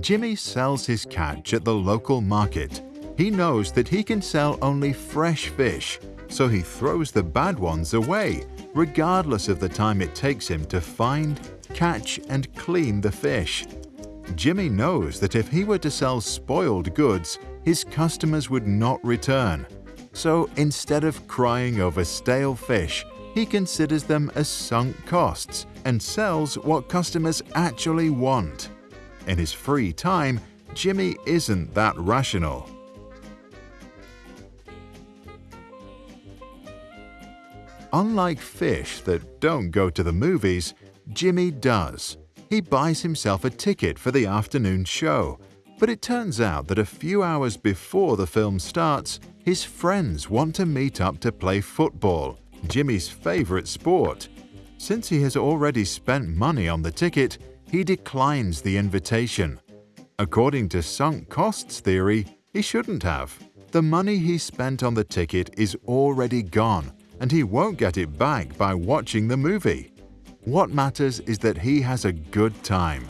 Jimmy sells his catch at the local market. He knows that he can sell only fresh fish, so he throws the bad ones away, regardless of the time it takes him to find, catch, and clean the fish. Jimmy knows that if he were to sell spoiled goods, his customers would not return. So instead of crying over stale fish, he considers them as sunk costs and sells what customers actually want. In his free time, Jimmy isn't that rational. Unlike fish that don't go to the movies, Jimmy does. He buys himself a ticket for the afternoon show, but it turns out that a few hours before the film starts, his friends want to meet up to play football, Jimmy's favorite sport. Since he has already spent money on the ticket, he declines the invitation. According to sunk costs theory, he shouldn't have. The money he spent on the ticket is already gone, and he won't get it back by watching the movie. What matters is that he has a good time.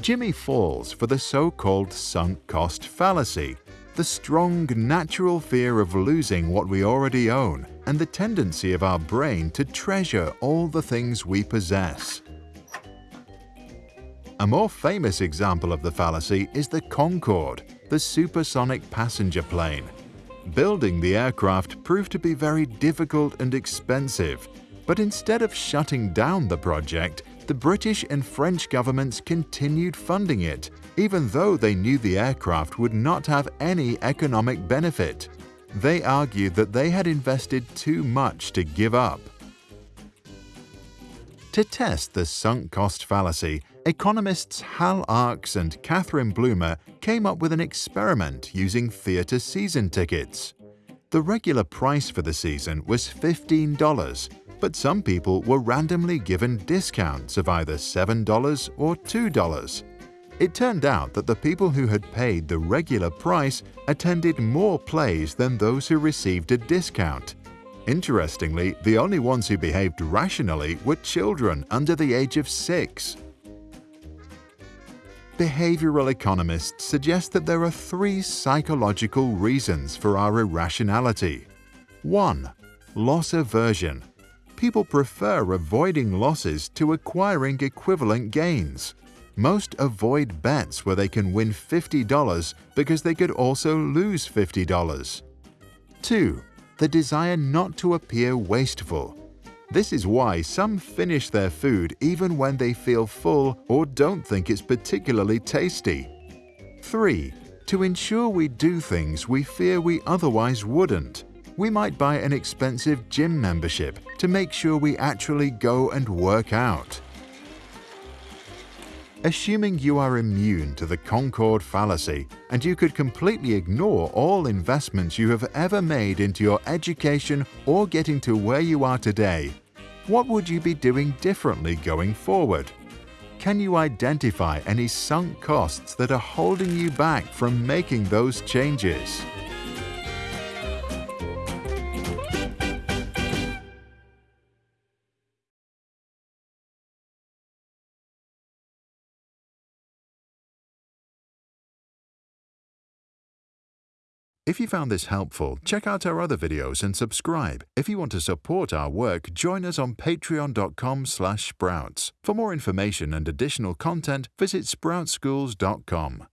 Jimmy falls for the so-called sunk cost fallacy, the strong natural fear of losing what we already own and the tendency of our brain to treasure all the things we possess. A more famous example of the fallacy is the Concorde, the supersonic passenger plane. Building the aircraft proved to be very difficult and expensive, but instead of shutting down the project, the British and French governments continued funding it, even though they knew the aircraft would not have any economic benefit. They argued that they had invested too much to give up. To test the sunk cost fallacy, economists Hal Arkes and Catherine Blumer came up with an experiment using theatre season tickets. The regular price for the season was $15, but some people were randomly given discounts of either $7 or $2. It turned out that the people who had paid the regular price attended more plays than those who received a discount. Interestingly, the only ones who behaved rationally were children under the age of six. Behavioral economists suggest that there are three psychological reasons for our irrationality. 1. Loss aversion people prefer avoiding losses to acquiring equivalent gains. Most avoid bets where they can win $50 because they could also lose $50. 2. The desire not to appear wasteful. This is why some finish their food even when they feel full or don't think it's particularly tasty. 3. To ensure we do things we fear we otherwise wouldn't we might buy an expensive gym membership to make sure we actually go and work out. Assuming you are immune to the Concorde fallacy and you could completely ignore all investments you have ever made into your education or getting to where you are today, what would you be doing differently going forward? Can you identify any sunk costs that are holding you back from making those changes? If you found this helpful, check out our other videos and subscribe. If you want to support our work, join us on patreon.com sprouts. For more information and additional content, visit sproutsschools.com.